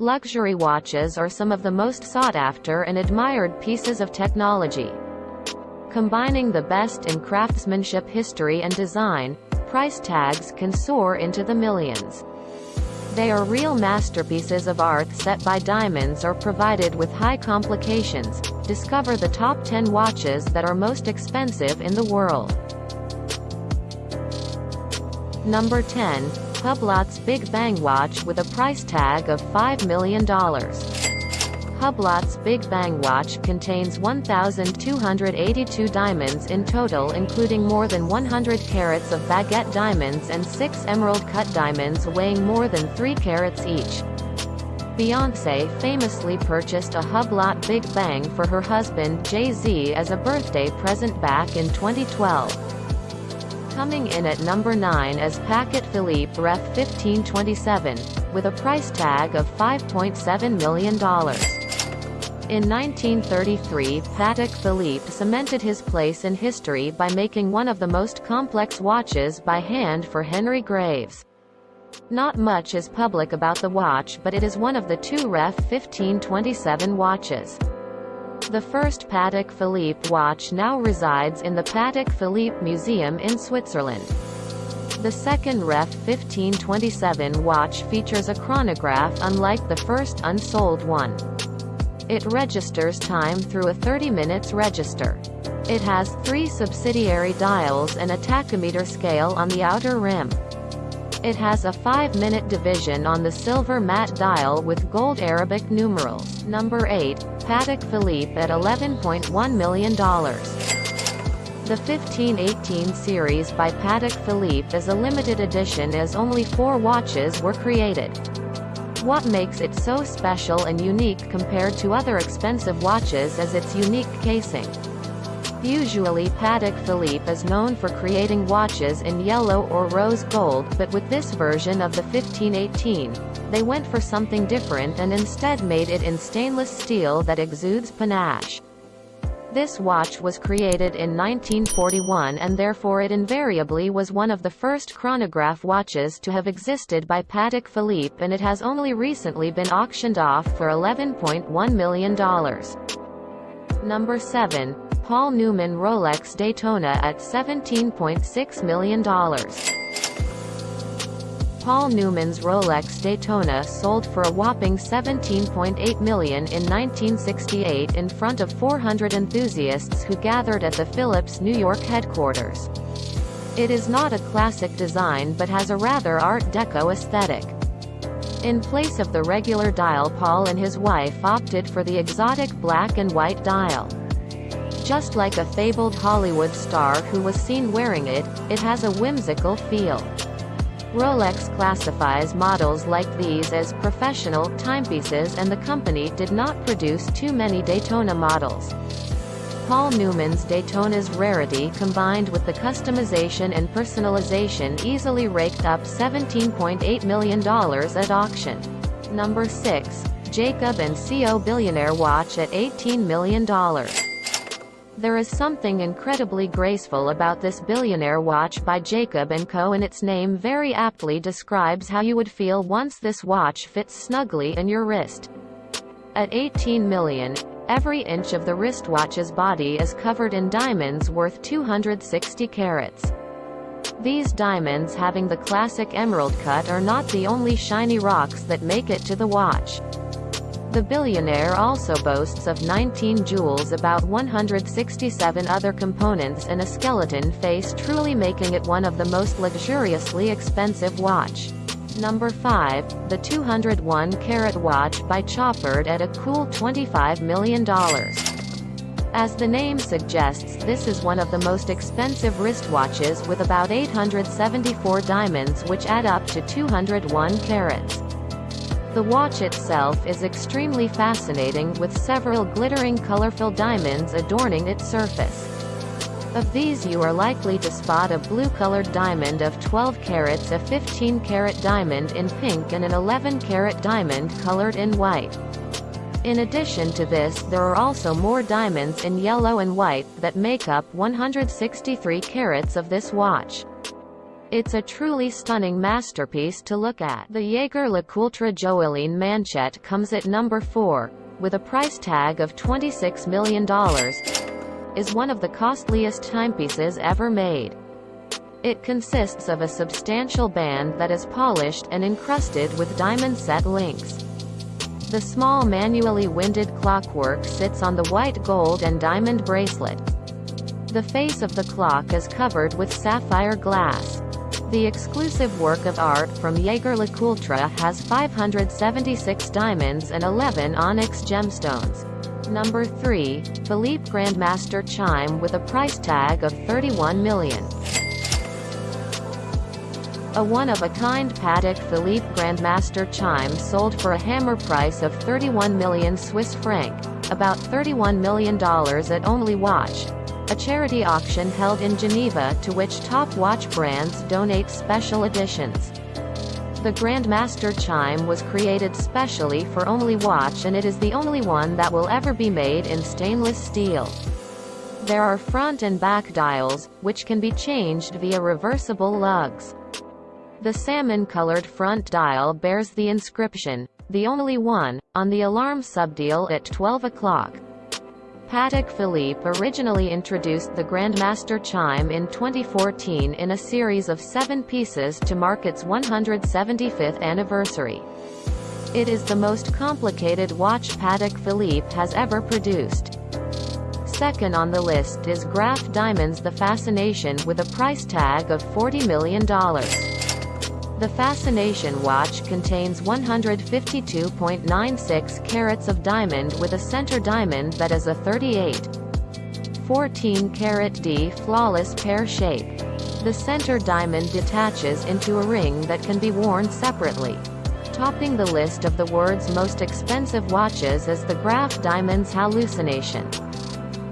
Luxury watches are some of the most sought after and admired pieces of technology. Combining the best in craftsmanship history and design, price tags can soar into the millions. They are real masterpieces of art set by diamonds or provided with high complications. Discover the top 10 watches that are most expensive in the world. Number 10. Hublot's Big Bang Watch with a price tag of $5 million. Hublot's Big Bang watch contains 1,282 diamonds in total including more than 100 carats of baguette diamonds and 6 emerald-cut diamonds weighing more than 3 carats each. Beyoncé famously purchased a Hublot Big Bang for her husband Jay-Z as a birthday present back in 2012. Coming in at number 9 is Patek Philippe Ref 1527, with a price tag of $5.7 million. In 1933 Patek Philippe cemented his place in history by making one of the most complex watches by hand for Henry Graves. Not much is public about the watch but it is one of the two Ref 1527 watches. The first Patek Philippe watch now resides in the Patek Philippe Museum in Switzerland. The second Ref 1527 watch features a chronograph unlike the first unsold one. It registers time through a 30 minutes register. It has three subsidiary dials and a tachymeter scale on the outer rim. It has a 5-minute division on the silver matte dial with gold Arabic numerals. Number 8, Patek Philippe at $11.1 million. The 1518 series by Patek Philippe is a limited edition as only four watches were created. What makes it so special and unique compared to other expensive watches is its unique casing. Usually Patek Philippe is known for creating watches in yellow or rose gold but with this version of the 1518, they went for something different and instead made it in stainless steel that exudes panache. This watch was created in 1941 and therefore it invariably was one of the first chronograph watches to have existed by Patek Philippe and it has only recently been auctioned off for $11.1 million. Number 7. Paul Newman Rolex Daytona at $17.6 million. Paul Newman's Rolex Daytona sold for a whopping 17.8 million in 1968 in front of 400 enthusiasts who gathered at the Phillips New York headquarters. It is not a classic design but has a rather Art Deco aesthetic. In place of the regular dial Paul and his wife opted for the exotic black and white dial. Just like a fabled Hollywood star who was seen wearing it, it has a whimsical feel. Rolex classifies models like these as professional timepieces and the company did not produce too many Daytona models. Paul Newman's Daytona's rarity combined with the customization and personalization easily raked up $17.8 million at auction. Number 6. Jacob & Co. Billionaire Watch at $18 million. There is something incredibly graceful about this billionaire watch by Jacob & Co. and its name very aptly describes how you would feel once this watch fits snugly in your wrist. At 18 million, every inch of the wristwatch's body is covered in diamonds worth 260 carats. These diamonds having the classic emerald cut are not the only shiny rocks that make it to the watch. The billionaire also boasts of 19 jewels about 167 other components and a skeleton face truly making it one of the most luxuriously expensive watch. Number 5, the 201 carat watch by Chopard at a cool $25 million. As the name suggests this is one of the most expensive wristwatches with about 874 diamonds which add up to 201 carats. The watch itself is extremely fascinating with several glittering colorful diamonds adorning its surface. Of these you are likely to spot a blue-colored diamond of 12 carats a 15-carat diamond in pink and an 11-carat diamond colored in white. In addition to this there are also more diamonds in yellow and white that make up 163 carats of this watch. It's a truly stunning masterpiece to look at. The Jaeger LeCoultre Joaillier Manchette comes at number 4, with a price tag of $26 million, is one of the costliest timepieces ever made. It consists of a substantial band that is polished and encrusted with diamond set links. The small manually winded clockwork sits on the white gold and diamond bracelet. The face of the clock is covered with sapphire glass. The exclusive work of art from Jaeger LeCoultre has 576 diamonds and 11 onyx gemstones. Number 3, Philippe Grandmaster Chime with a price tag of 31 million. A one-of-a-kind Patek Philippe Grandmaster chime sold for a hammer price of 31 million Swiss franc, about $31 million at Only Watch, a charity auction held in Geneva to which top watch brands donate special editions. The Grandmaster chime was created specially for Only Watch and it is the only one that will ever be made in stainless steel. There are front and back dials, which can be changed via reversible lugs. The salmon-colored front dial bears the inscription, the only one, on the alarm subdial at 12 o'clock. Patek Philippe originally introduced the Grandmaster chime in 2014 in a series of seven pieces to mark its 175th anniversary. It is the most complicated watch Patek Philippe has ever produced. Second on the list is Graff Diamonds The Fascination with a price tag of $40 million. The Fascination watch contains 152.96 carats of diamond with a center diamond that is a 38. 14 carat D flawless pear shape. The center diamond detaches into a ring that can be worn separately. Topping the list of the world's most expensive watches is the Graff Diamonds Hallucination.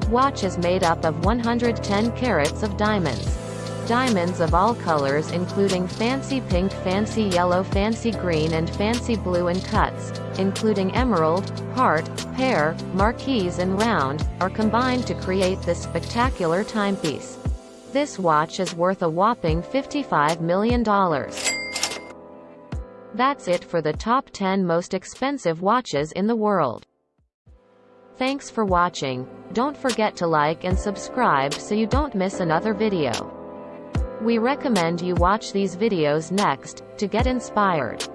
Watch is made up of 110 carats of diamonds. Diamonds of all colors including fancy pink fancy yellow fancy green and fancy blue and cuts, including emerald, heart, pear, marquise and round, are combined to create this spectacular timepiece. This watch is worth a whopping $55 million. That's it for the top 10 most expensive watches in the world. Thanks for watching. Don't forget to like and subscribe so you don't miss another video. We recommend you watch these videos next, to get inspired.